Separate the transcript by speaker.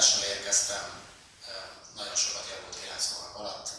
Speaker 1: tudással érkeztem, nagyon sokat javult néhány hónap alatt,